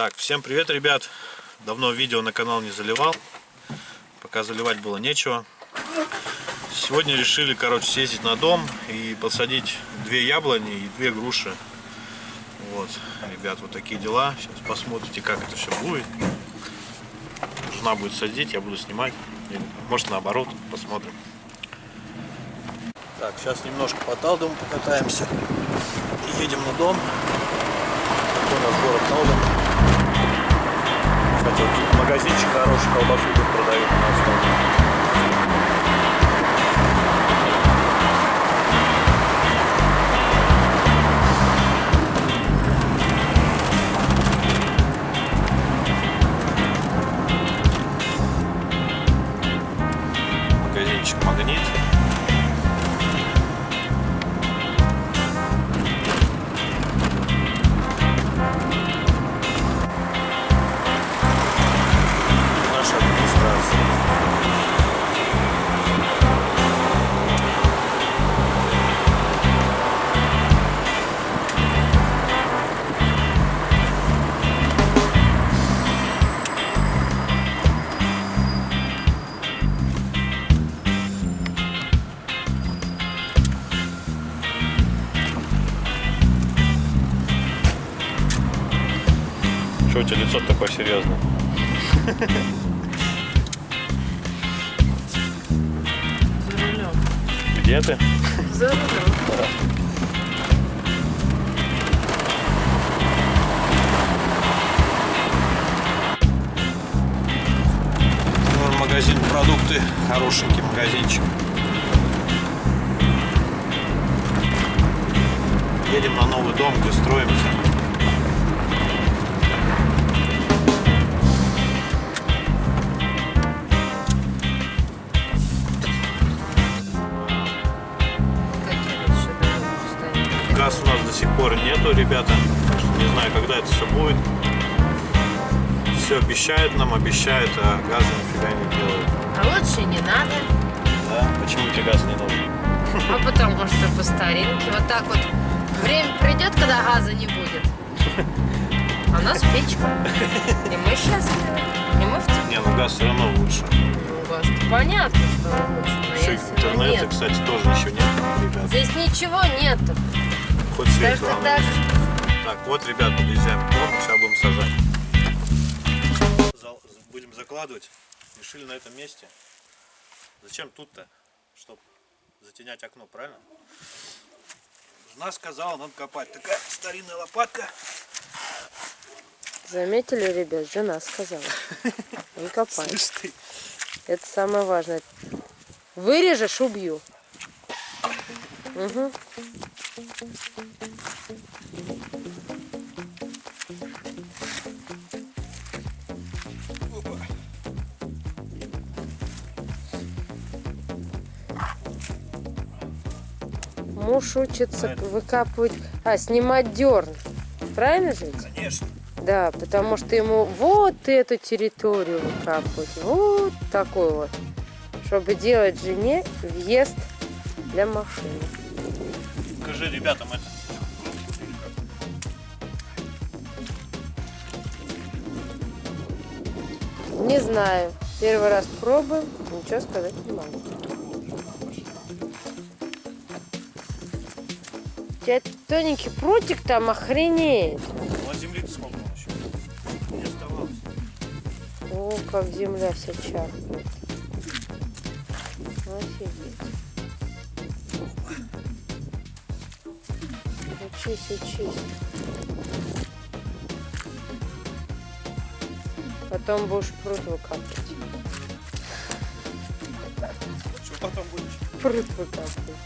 Так, всем привет, ребят. Давно видео на канал не заливал. Пока заливать было нечего. Сегодня решили, короче, съездить на дом и посадить две яблони и две груши. Вот, ребят, вот такие дела. Сейчас посмотрите, как это все будет. Жена будет садить, я буду снимать. Или, может, наоборот, посмотрим. Так, сейчас немножко по Талдому покатаемся. Едем на дом. Такой у нас город Талдом. Тут магазинчик хороший, колбасу тут продают у нас Чего у тебя лицо такое серьезное? За рулем. Где ты? За рулем. Ну, Магазин продукты, хорошенький магазинчик. Едем на новый дом, где строимся. Пор нету, ребята. Не знаю, когда это все будет. Все обещают нам, обещают, а газа нифига не делают. А лучше не надо. Да? Почему тебе газ не нужен? А потому что по старинке. Вот так вот. Время придет, когда газа не будет. А у нас печка. И мы счастливы. И мы в тепле. Не, ну газ все равно лучше. У вас понятно, что лучше. Еще интернета, нет. кстати, тоже еще нет, ребят. Здесь ничего нету. Хоть Так свет что главное. так. Так, вот, ребят, подъезжаем к дому, сейчас будем сажать. Зал- Будем закладывать. Решили на этом месте. Зачем тут-то? Чтобы затенять окно, правильно? Жена сказала, надо копать. Такая старинная лопатка. Заметили, ребят, жена сказала. Не копай. Слышь ты. Это самое важное. Вырежешь, убью. Угу. Муж учится выкапывать, а, снимать дерн. Правильно же? Конечно. Да, потому что ему вот эту территорию выкапывать, вот такой вот, чтобы делать жене въезд для машины. Покажи ребятам это. Не знаю, первый раз пробуем, ничего сказать не могу. У тебя тоненький прутик там охренеет. Ну, а земли-то сколько еще? Не оставалось. О, как земля вся чахнет. Офигеть. Учись, учись. Потом будешь пруд выкапывать. Что потом будешь? Пруд выкапывать.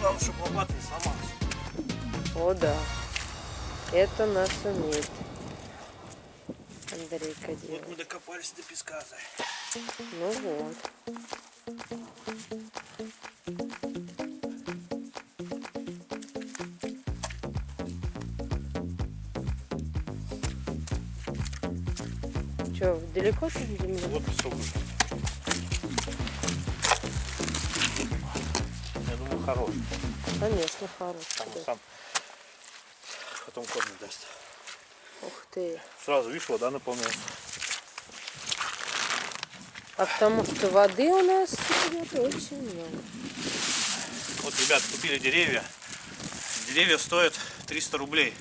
Главное, чтобы лопата не сломалась. О, да. Это нас умеет. Андрейка Вот делает. мы докопались до песка. Ну вот. Че, далеко там земля? Вот песок уже. Я думаю, хорош. Конечно, хороший. Там да. сам потом корни даст. Ух ты. Сразу, видишь, вода наполняется. А потому что воды у нас идет очень много. Вот, ребят, купили деревья. Деревья стоят 300 рублей.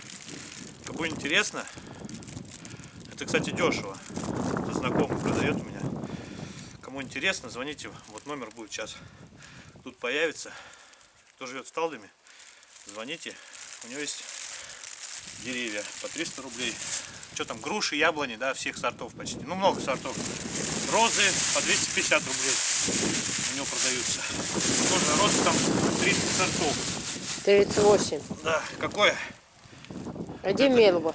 Кому интересно, это, кстати, дешево. Знакомый продает у меня. Кому интересно, звоните. Вот номер будет сейчас. Тут появится. Кто живет в Талдоме, звоните. У него есть деревья по 300 рублей. Что там, груши, яблони, да, всех сортов почти. Ну, много сортов. Розы по 250 рублей у него продаются. Тоже роз там 30 сортов. 38. Да, какое? А где мельба?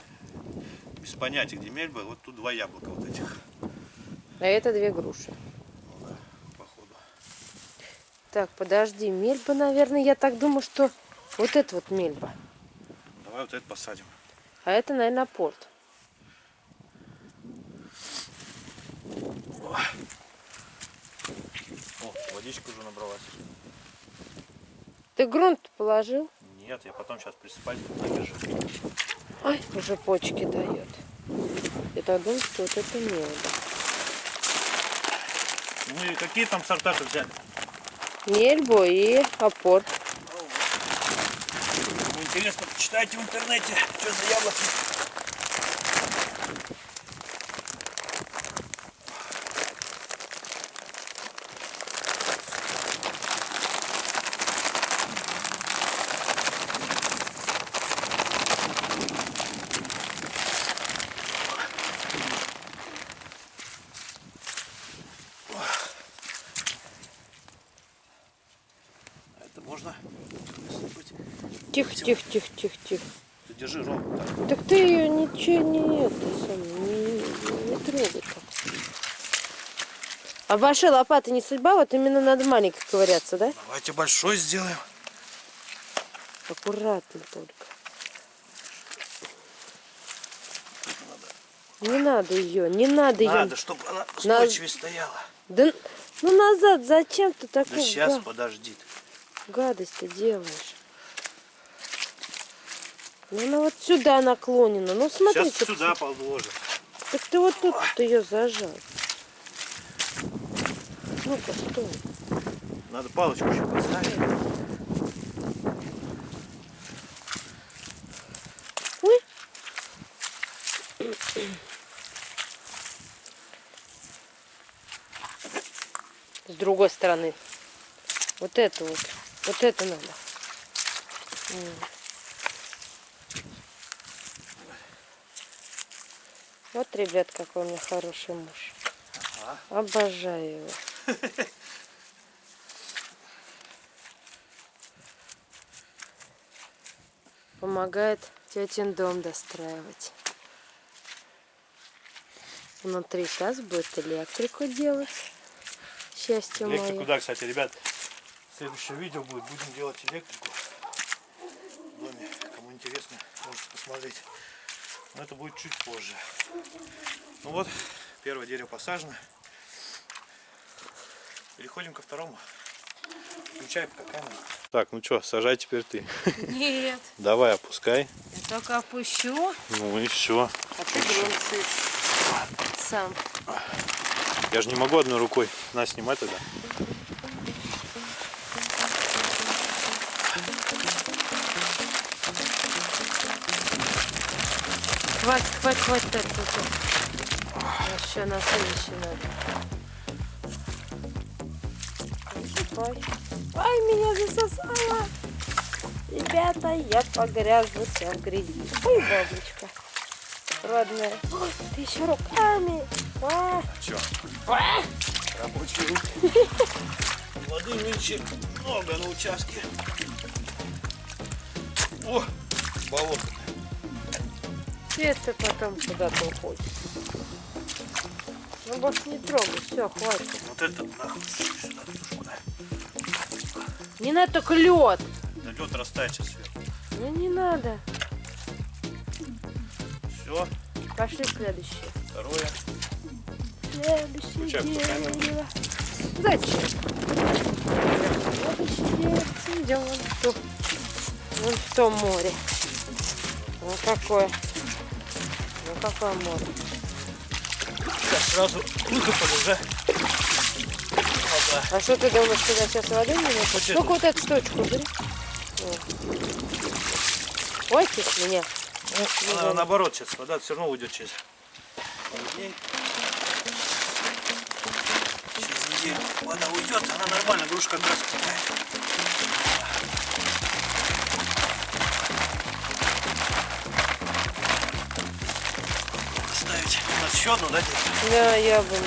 Без понятия, где мельба. Вот тут два яблока вот этих. А это две груши. Ну да, походу. Так, подожди, мельба, наверное, я так думаю, что вот это вот мельба. Давай вот это посадим. А это, наверное, порт. О, водичка уже набралась. Ты грунт положил? Нет, я потом сейчас присыпать подержу. Ай, уже почки дает. Я так думаю, что вот это мельба. Ну и какие там сорта-то взяли? Мельбу и. Кому интересно, почитайте в интернете, что за яблоки. А это можно высыпать? Тихо, тихо, тихо, тихо, тихо. Ты держи ровно так. Так ты ее ничего не это самое, не, не, трогай так. А большой лопаты не судьба, вот именно надо маленькой ковыряться, да? Давайте большой сделаем. Аккуратно только. Не надо ее, не надо ее. Надо, чтобы она устойчивее стояла. Да ну назад, зачем ты Да такую сейчас га- подожди. гадость ты делаешь? Ну она вот сюда наклонена. Ну смотри, Сейчас сюда подложим. Так ты вот тут ее зажал. Ну-ка, стой. Надо палочку еще поставить. Ой. С другой стороны. Вот это вот. Вот это надо. Вот, ребят, какой у меня хороший муж. Обожаю его. Помогает тетин дом достраивать. Внутри сейчас будет электрику делать. Счастье Электрику, мое. да, кстати, ребят. Следующее видео будет. Будем делать электрику. В доме. Кому интересно, можете посмотреть. Но это будет чуть позже. Ну вот, первое дерево посажено. Переходим ко второму. Включай пока камеру. Так, ну что, сажай теперь ты. Нет, Давай, опускай. я только опущу, Ну и все. а ты. Сам. Я же не могу одной рукой. На, снимай тогда. Хватит, хватит, хватит. Так, так. Еще на следующий надо. Ой, меня засосало. Ребята, я погрязла вся в грязи. Ой, бабочка. Родная. Ой, ты еще руками. А, Че? а. Рабочие руки. Воды нынче много на участке. О, болото. Это потом куда-то уходит. Ну, больше не трогай, все, хватит. Вот это нахуй сюда тушку, да. Не надо только лед. Да лед растает сейчас сверху. Ну, не надо. Все, Пошли следующее. второе. Следующее дерево. Зачем? Следующее. Идем вон в то, вон в то море. Вот какое. какое море. Сейчас сразу выкопали уже. Вода. А что ты думаешь, туда сейчас воды не будет? Ну-ка вот эту штучку бери. Ой, ты меня. Ну, она наоборот сейчас, вода все равно уйдет через дней. Через неделю вода уйдет, она нормально, грушка как раз питает. Еще одну, да? Да, яблони.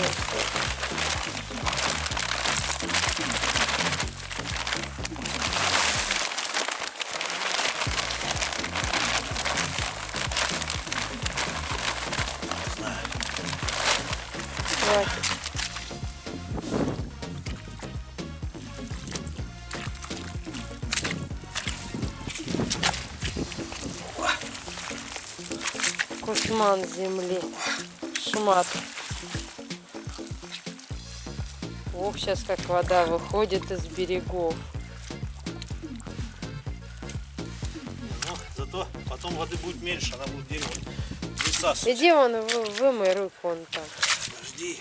Хватит. Кушман земли. Шмат. Ох, сейчас как вода выходит из берегов. Ну, зато потом воды будет меньше, она будет дерево высасывать. Иди вон, вы- вымой руку вон там, Подожди.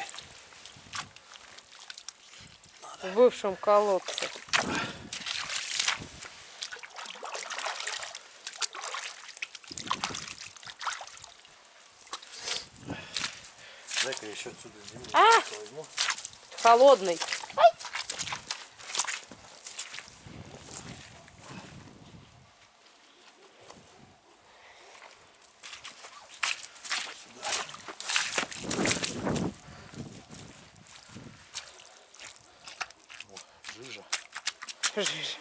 в бывшем колодце. Дай-ка я еще отсюда землю А! Холодный. Жижа. Жижа.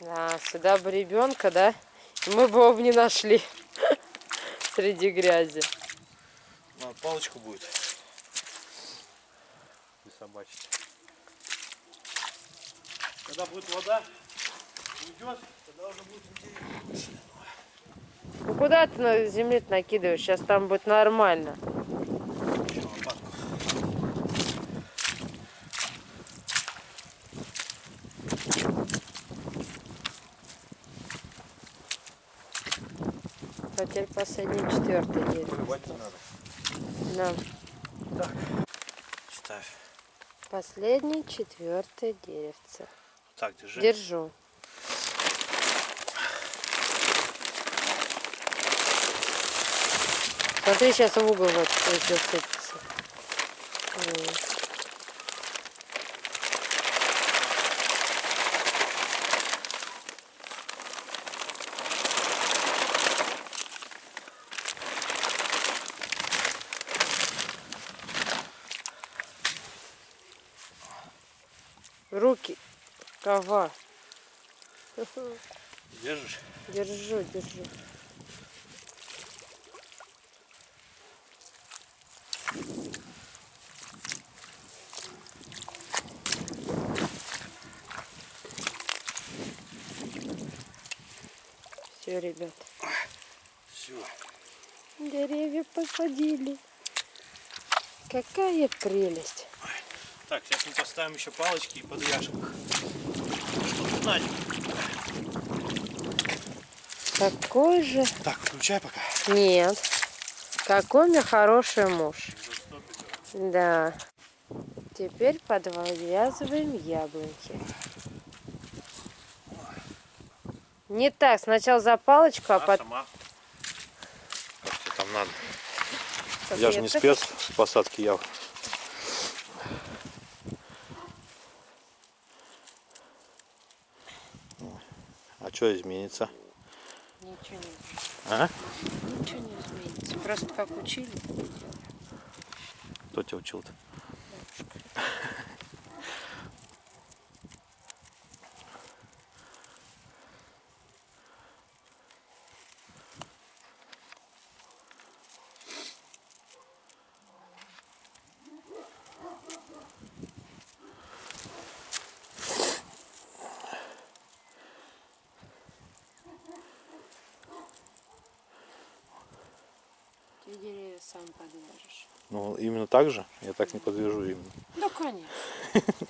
Да, сюда бы ребенка, да? Мы бы его не нашли среди грязи. Надо палочку будет. И собачить. Когда будет вода, уйдет, тогда уже будет интересно. Ну куда ты на земле накидываешь? Сейчас там будет нормально. А теперь последний четвертый день. Поливать не надо. Да. Ставь. Последний четвертое деревце. Так, держи. Держу. Смотри, сейчас в угол вот эти сыпется. М. Руки. Кова. Держишь? Держу, держу. Все, ребят, Все. деревья посадили. Какая прелесть. Так, сейчас мы поставим еще палочки и подвяжем их. Чтобы знать. Какой же... Так, включай пока. Нет. Какой у меня хороший муж. Да. Теперь подвязываем яблоньки. Не так, сначала за палочку, а А, потом... сама. Как тебе там надо? Я же не спец в посадке яв. Что изменится? Ничего не, А? ничего не изменится. Просто как учили. Кто тебя учил-то? Ты деревья сам подвяжешь. Ну, именно так же? Я так не подвяжу именно. Ну, конечно.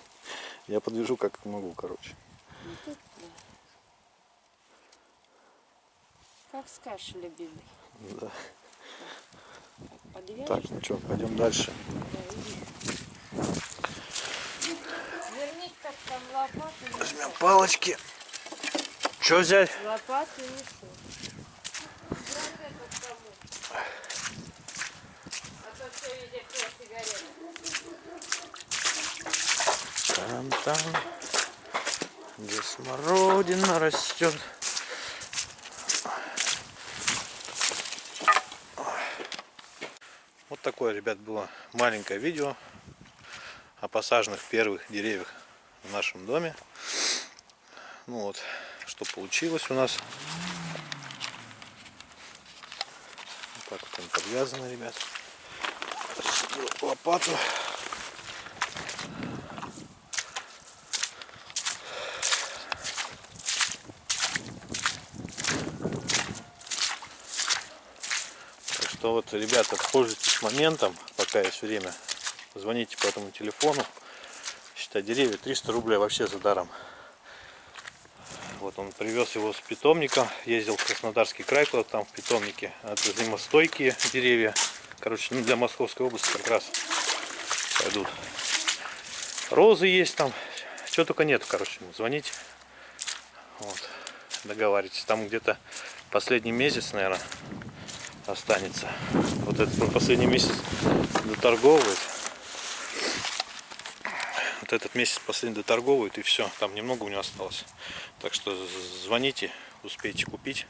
Я подвяжу как могу, короче. Ну, тут, да. Как скажешь, любимый. Да. Подвяжешь? Так, ну что, пойдем дальше. Вернись как там лопату. Возьмем палочки. Что взять? Лопату несу. А то все везде сигареты. Там, там, где смородина растет. Вот такое, ребят, было маленькое видео о посаженных первых деревьях в нашем доме. Ну вот, что получилось у нас. Вот так вот он подвязано, ребят. Сделал лопату. Так что вот, ребята, пользуйтесь моментом, пока есть время. Звоните по этому телефону. Считай, деревья 300 рублей вообще за даром. Вот он привез его с питомника. Ездил в Краснодарский край, куда там в питомнике. Это зимостойкие деревья. Короче, ну, для Московской области как раз пойдут. Розы есть там. Чего только нет, короче, звоните. Вот. Договаривайтесь. Там где-то последний месяц, наверное, останется. Вот этот последний месяц доторговывает. Вот этот месяц последний доторговывает и все. Там немного у него осталось. Так что звоните, успейте купить.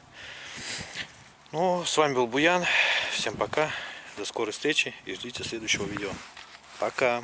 Ну, с вами был Буян. Всем пока. До скорой встречи и ждите следующего видео. Пока.